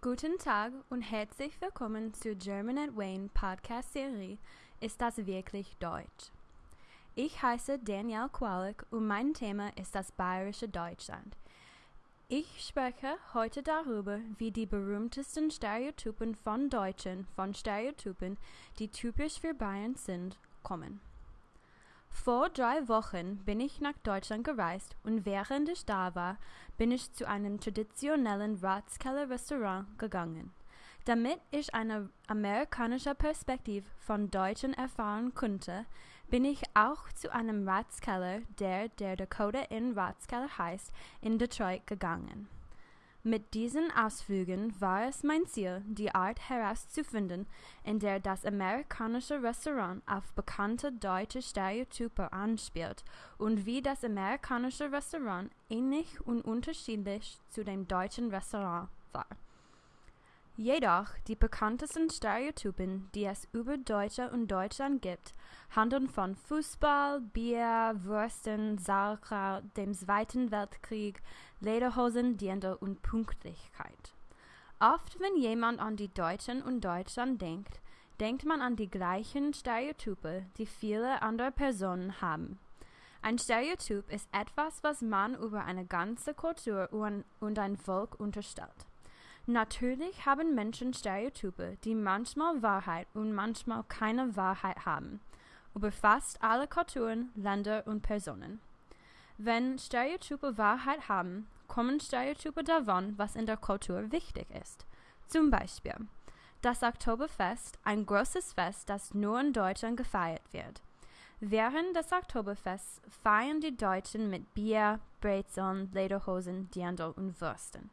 Guten Tag und herzlich willkommen zur German at Wayne Podcast Serie Ist das wirklich Deutsch? Ich heiße Danielle Qualick und mein Thema ist das bayerische Deutschland. Ich spreche heute darüber, wie die berühmtesten Stereotypen von Deutschen von Stereotypen, die typisch für Bayern sind, kommen. Vor drei Wochen bin ich nach Deutschland gereist und während ich da war, bin ich zu einem traditionellen Ratskeller-Restaurant gegangen. Damit ich eine amerikanische Perspektive von Deutschen erfahren konnte, bin ich auch zu einem Ratskeller, der der Dakota Inn Ratskeller heißt, in Detroit gegangen. Mit diesen Ausflügen war es mein Ziel, die Art herauszufinden, in der das amerikanische Restaurant auf bekannte deutsche Stereotype anspielt und wie das amerikanische Restaurant ähnlich und unterschiedlich zu dem deutschen Restaurant war. Jedoch die bekanntesten Stereotypen, die es über Deutsche und Deutschland gibt, handeln von Fußball, Bier, Würsten, Sauerkraut, dem Zweiten Weltkrieg, Lederhosen, Dirndl und Pünktlichkeit. Oft, wenn jemand an die Deutschen und Deutschland denkt, denkt man an die gleichen Stereotype, die viele andere Personen haben. Ein Stereotyp ist etwas, was man über eine ganze Kultur und ein Volk unterstellt. Natürlich haben Menschen Stereotype, die manchmal Wahrheit und manchmal keine Wahrheit haben, über fast alle Kulturen, Länder und Personen. Wenn Stereotype Wahrheit haben, kommen Stereotype davon, was in der Kultur wichtig ist. Zum Beispiel das Oktoberfest, ein großes Fest, das nur in Deutschland gefeiert wird. Während des Oktoberfests feiern die Deutschen mit Bier, Brezeln, Lederhosen, Dirndl und Würsten.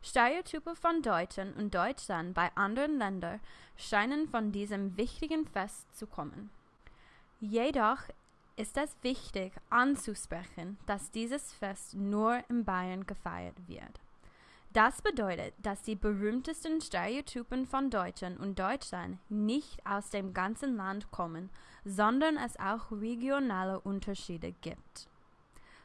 Stereotype von Deutschen und Deutschland bei anderen Ländern scheinen von diesem wichtigen Fest zu kommen. Jedoch ist es wichtig anzusprechen, dass dieses Fest nur in Bayern gefeiert wird. Das bedeutet, dass die berühmtesten Stereotypen von Deutschen und Deutschland nicht aus dem ganzen Land kommen, sondern es auch regionale Unterschiede gibt.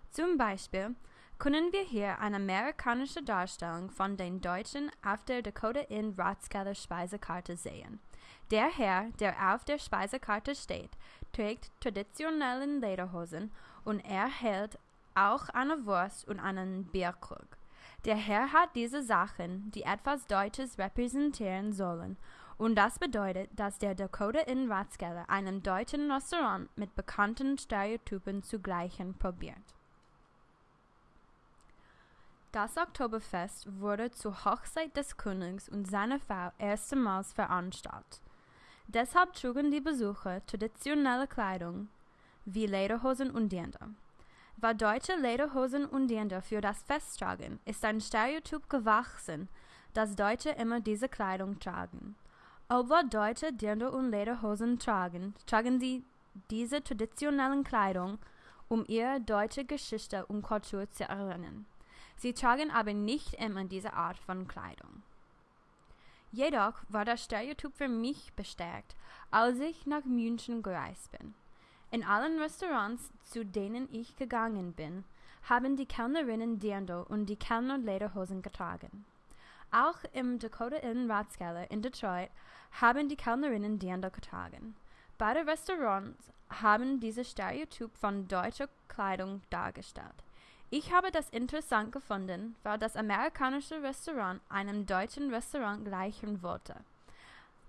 Zum Beispiel können wir hier eine amerikanische Darstellung von den Deutschen auf der Dakota Inn Ratskeller Speisekarte sehen. Der Herr, der auf der Speisekarte steht, trägt traditionellen Lederhosen und er hält auch eine Wurst und einen Bierkrug. Der Herr hat diese Sachen, die etwas Deutsches repräsentieren sollen, und das bedeutet, dass der Dakota Inn Ratskeller einem deutschen Restaurant mit bekannten Stereotypen zu gleichen probiert. Das Oktoberfest wurde zur Hochzeit des Königs und seiner Frau erstmals veranstaltet. Deshalb trugen die Besucher traditionelle Kleidung wie Lederhosen und Dirndl. Weil deutsche Lederhosen und Dirndl für das Fest tragen, ist ein Stereotyp gewachsen, dass Deutsche immer diese Kleidung tragen. Obwohl Deutsche Dirndl und Lederhosen tragen, tragen sie diese traditionellen Kleidung, um ihre deutsche Geschichte und Kultur zu erinnern. Sie tragen aber nicht immer diese Art von Kleidung. Jedoch war das Stereotyp für mich bestärkt, als ich nach München gereist bin. In allen Restaurants, zu denen ich gegangen bin, haben die Kellnerinnen Dirndl und die Kellner Lederhosen getragen. Auch im Dakota Inn Ratskeller in Detroit haben die Kellnerinnen Dirndl getragen. Beide Restaurants haben dieses Stereotyp von deutscher Kleidung dargestellt. Ich habe das interessant gefunden, weil das amerikanische Restaurant einem deutschen Restaurant gleichen wollte.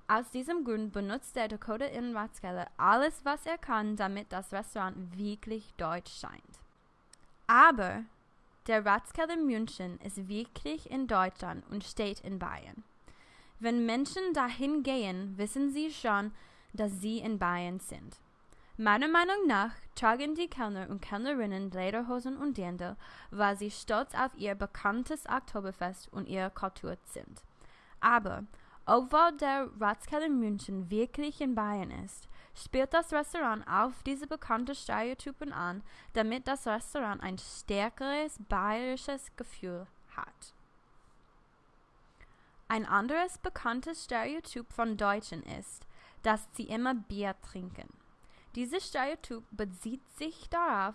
Aus diesem Grund benutzt der Dakota Inn Ratskeller alles, was er kann, damit das Restaurant wirklich deutsch scheint. Aber der Ratskeller München ist wirklich in Deutschland und steht in Bayern. Wenn Menschen dahin gehen, wissen sie schon, dass sie in Bayern sind. Meiner Meinung nach tragen die Kellner und Kellnerinnen Lederhosen und Dirndl, weil sie stolz auf ihr bekanntes Oktoberfest und ihre Kultur sind. Aber obwohl der Ratskeller München wirklich in Bayern ist, spielt das Restaurant auf diese bekannten Stereotypen an, damit das Restaurant ein stärkeres bayerisches Gefühl hat. Ein anderes bekanntes Stereotyp von Deutschen ist, dass sie immer Bier trinken. Dieses Stereotyp bezieht sich darauf,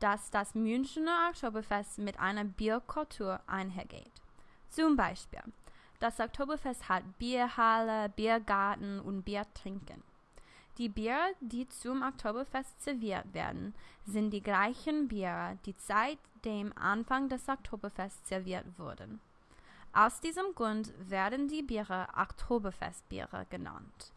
dass das Münchner Oktoberfest mit einer Bierkultur einhergeht. Zum Beispiel, das Oktoberfest hat Bierhalle, Biergarten und Biertrinken. Die Biere, die zum Oktoberfest serviert werden, sind die gleichen Biere, die seit dem Anfang des Oktoberfests serviert wurden. Aus diesem Grund werden die Biere Oktoberfestbiere genannt.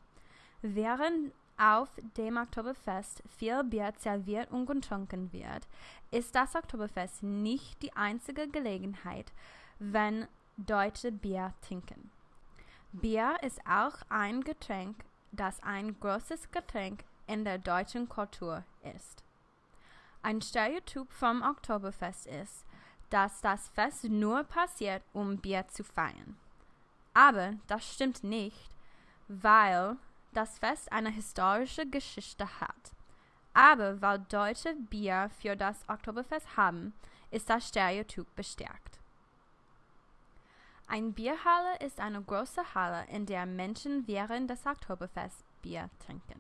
Während auf dem Oktoberfest viel Bier serviert und getrunken wird, ist das Oktoberfest nicht die einzige Gelegenheit, wenn Deutsche Bier trinken. Bier ist auch ein Getränk, das ein großes Getränk in der deutschen Kultur ist. Ein Stereotyp vom Oktoberfest ist, dass das Fest nur passiert, um Bier zu feiern. Aber das stimmt nicht, weil das Fest eine historische Geschichte hat. Aber weil Deutsche Bier für das Oktoberfest haben, ist das Stereotyp bestärkt. Ein Bierhalle ist eine große Halle, in der Menschen während des Oktoberfests Bier trinken.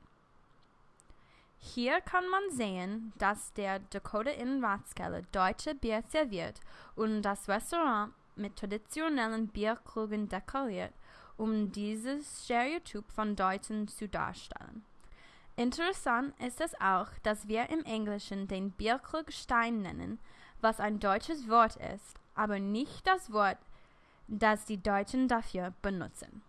Hier kann man sehen, dass der Dakota Inn Rathskeller deutsche Bier serviert und das Restaurant mit traditionellen Bierkrügen dekoriert, um dieses Stereotyp von Deutschen zu darstellen. Interessant ist es auch, dass wir im Englischen den Bierkrug Stein nennen, was ein deutsches Wort ist, aber nicht das Wort das die Deutschen dafür benutzen.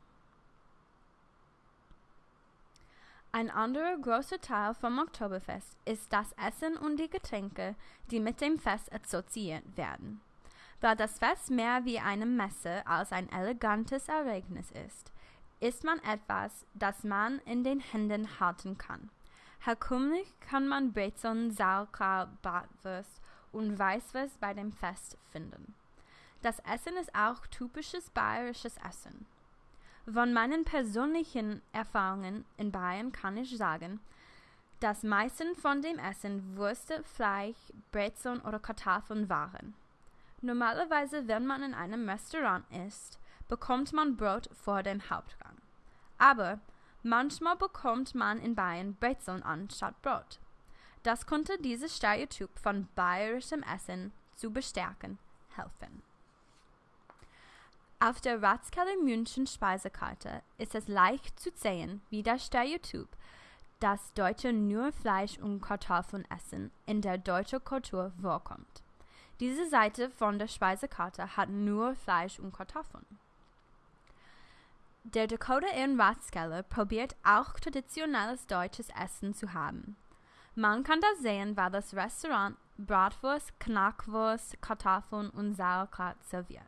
Ein anderer großer Teil vom Oktoberfest ist das Essen und die Getränke, die mit dem Fest assoziiert werden. Da das Fest mehr wie eine Messe als ein elegantes Ereignis ist, isst man etwas, das man in den Händen halten kann. Herkömmlich kann man Brezeln, Sauerkraut, Bratwurst und Weißwurst bei dem Fest finden. Das Essen ist auch typisches bayerisches Essen. Von meinen persönlichen Erfahrungen in Bayern kann ich sagen, dass meisten von dem Essen Würste, Fleisch, Brezeln oder Kartoffeln waren. Normalerweise, wenn man in einem Restaurant isst, bekommt man Brot vor dem Hauptgang. Aber manchmal bekommt man in Bayern Brezeln anstatt Brot. Das konnte dieses Stereotyp von bayerischem Essen zu bestärken helfen. Auf der Ratskeller München Speisekarte ist es leicht zu sehen, wie das Stereotyp, dass Deutsche nur Fleisch und Kartoffeln essen, in der deutschen Kultur vorkommt. Diese Seite von der Speisekarte hat nur Fleisch und Kartoffeln. Der Dakota Inn Rathskeller probiert auch traditionelles deutsches Essen zu haben. Man kann das sehen, weil das Restaurant Bratwurst, Knackwurst, Kartoffeln und Sauerkraut serviert.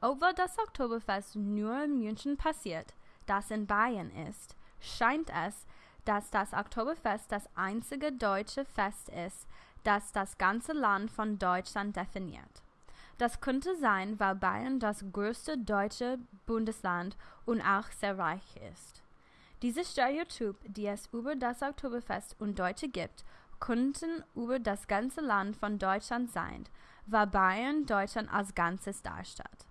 Obwohl das Oktoberfest nur in München passiert, das in Bayern ist, scheint es, dass das Oktoberfest das einzige deutsche Fest ist, das das ganze Land von Deutschland definiert. Das könnte sein, weil Bayern das größte deutsche Bundesland und auch sehr reich ist. Diese Stereotyp, die es über das Oktoberfest und Deutsche gibt, könnten über das ganze Land von Deutschland sein, weil Bayern Deutschland als Ganzes darstellt.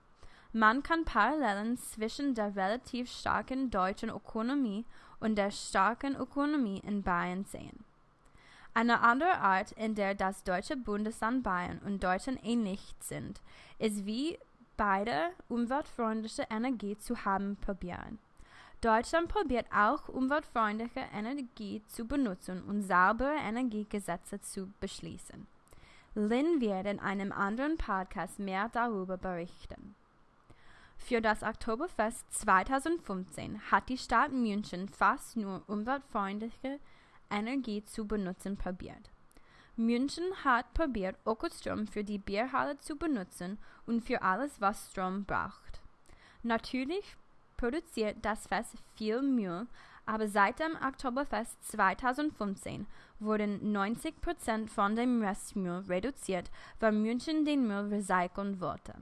Man kann Parallelen zwischen der relativ starken deutschen Ökonomie und der starken Ökonomie in Bayern sehen. Eine andere Art, in der das deutsche Bundesland Bayern und Deutschland ähnlich sind, ist wie beide umweltfreundliche Energie zu haben probieren. Deutschland probiert auch umweltfreundliche Energie zu benutzen und saubere Energiegesetze zu beschließen. Lynn wird in einem anderen Podcast mehr darüber berichten. Für das Oktoberfest 2015 hat die Stadt München fast nur umweltfreundliche Energie zu benutzen probiert. München hat probiert, Ökostrom für die Bierhalle zu benutzen und für alles, was Strom braucht. Natürlich produziert das Fest viel Müll, aber seit dem Oktoberfest 2015 wurden 90% von dem Restmüll reduziert, weil München den Müll recyceln wollte.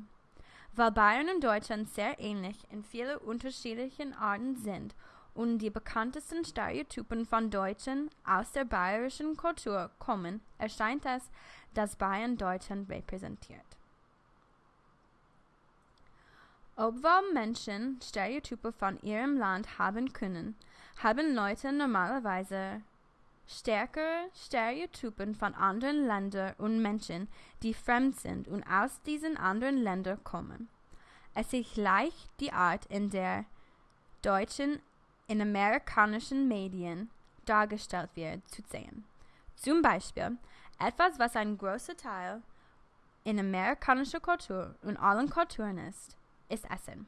Weil Bayern und Deutschland sehr ähnlich in vielen unterschiedlichen Arten sind und die bekanntesten Stereotypen von Deutschen aus der bayerischen Kultur kommen, erscheint es, dass Bayern Deutschland repräsentiert. Obwohl Menschen Stereotype von ihrem Land haben können, haben Leute normalerweise stärkere Stereotypen von anderen Ländern und Menschen, die fremd sind und aus diesen anderen Ländern kommen. es ist leicht die Art, in der Deutschen in amerikanischen Medien dargestellt wird, zu sehen. Zum Beispiel etwas, was ein großer Teil in amerikanischer Kultur und allen Kulturen ist, ist Essen.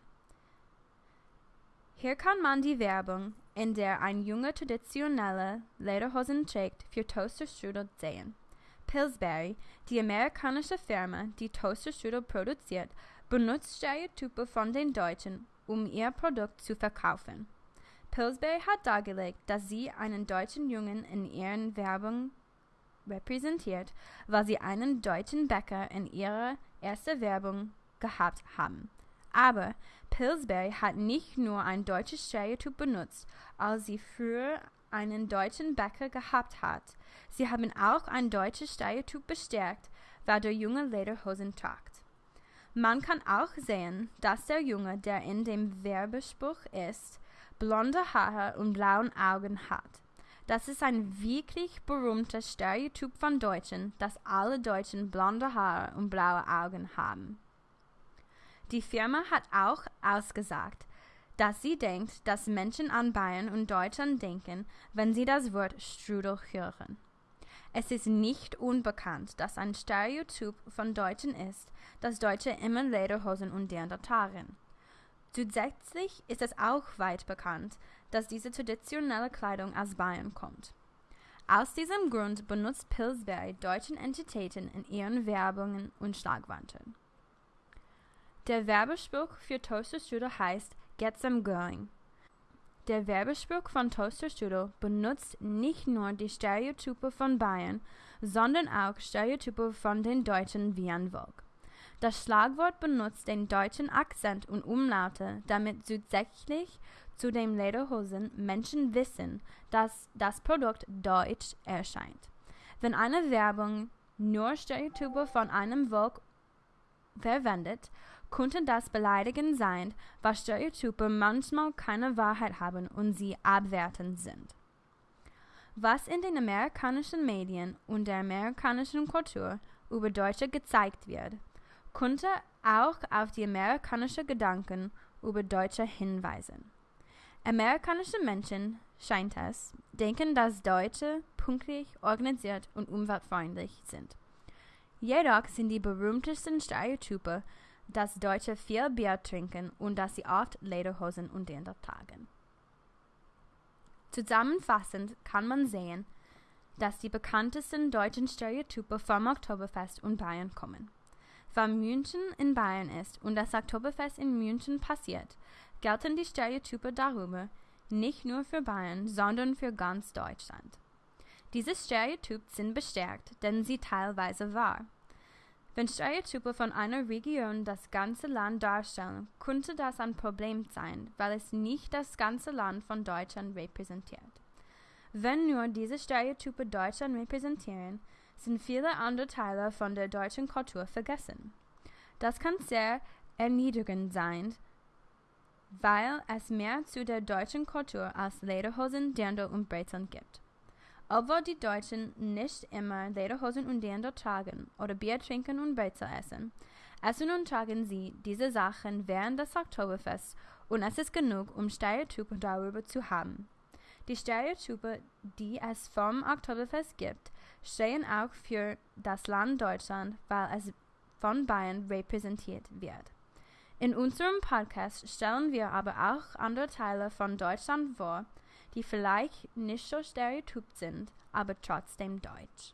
Hier kann man die Werbung, in der ein Junge traditionelle Lederhosen trägt, für Toasterstrudel sehen. Pillsbury, die amerikanische Firma, die Toasterstrudel produziert, benutzt Stereotype von den Deutschen, um ihr Produkt zu verkaufen. Pillsbury hat dargelegt, dass sie einen deutschen Jungen in ihren Werbung repräsentiert, weil sie einen deutschen Bäcker in ihrer ersten Werbung gehabt haben. Aber Pillsbury hat nicht nur ein deutsches Stereotyp benutzt, als sie früher einen deutschen Bäcker gehabt hat. Sie haben auch ein deutsches Stereotyp bestärkt, weil der Junge Lederhosen tragt. Man kann auch sehen, dass der Junge, der in dem Werbespruch ist, blonde Haare und blauen Augen hat. Das ist ein wirklich berühmtes Stereotyp von Deutschen, dass alle Deutschen blonde Haare und blaue Augen haben. Die Firma hat auch ausgesagt, dass sie denkt, dass Menschen an Bayern und Deutschland denken, wenn sie das Wort Strudel hören. Es ist nicht unbekannt, dass ein Stereotyp von Deutschen ist, dass Deutsche immer Lederhosen und Dirndl tragen. Zusätzlich ist es auch weit bekannt, dass diese traditionelle Kleidung aus Bayern kommt. Aus diesem Grund benutzt Pillsbury deutschen Entitäten in ihren Werbungen und Schlagwörtern. Der Werbespruch für Toasterstrudel heißt Get Some Going. Der Werbespruch von Toasterstrudel benutzt nicht nur die Stereotype von Bayern, sondern auch Stereotype von den Deutschen wie an Vogue. Das Schlagwort benutzt den deutschen Akzent und Umlaute, damit zusätzlich zu den Lederhosen Menschen wissen, dass das Produkt deutsch erscheint. Wenn eine Werbung nur Stereotype von einem Volk verwendet, könnte das beleidigend sein, weil Stereotype manchmal keine Wahrheit haben und sie abwertend sind. Was in den amerikanischen Medien und der amerikanischen Kultur über Deutsche gezeigt wird, könnte auch auf die amerikanischen Gedanken über Deutsche hinweisen. Amerikanische Menschen, scheint es, denken, dass Deutsche pünktlich, organisiert und umweltfreundlich sind. Jedoch sind die berühmtesten Stereotype, dass Deutsche viel Bier trinken und dass sie oft Lederhosen und Dirndl tragen. Zusammenfassend kann man sehen, dass die bekanntesten deutschen Stereotype vom Oktoberfest und Bayern kommen. Weil München in Bayern ist und das Oktoberfest in München passiert, gelten die Stereotype darüber nicht nur für Bayern, sondern für ganz Deutschland. Diese Stereotypen sind bestärkt, denn sie teilweise wahr. Wenn Stereotype von einer Region das ganze Land darstellen, könnte das ein Problem sein, weil es nicht das ganze Land von Deutschland repräsentiert. Wenn nur diese Stereotype Deutschland repräsentieren, sind viele andere Teile von der deutschen Kultur vergessen. Das kann sehr erniedrigend sein, weil es mehr zu der deutschen Kultur als Lederhosen, Dirndl und Brezeln gibt. Obwohl die Deutschen nicht immer Lederhosen und Dirndl tragen oder Bier trinken und Brezel essen, essen und tragen sie diese Sachen während des Oktoberfests und es ist genug, um Stereotype darüber zu haben. Die Stereotype, die es vom Oktoberfest gibt, stehen auch für das Land Deutschland, weil es von Bayern repräsentiert wird. In unserem Podcast stellen wir aber auch andere Teile von Deutschland vor, die vielleicht nicht so stereotyp sind, aber trotzdem deutsch.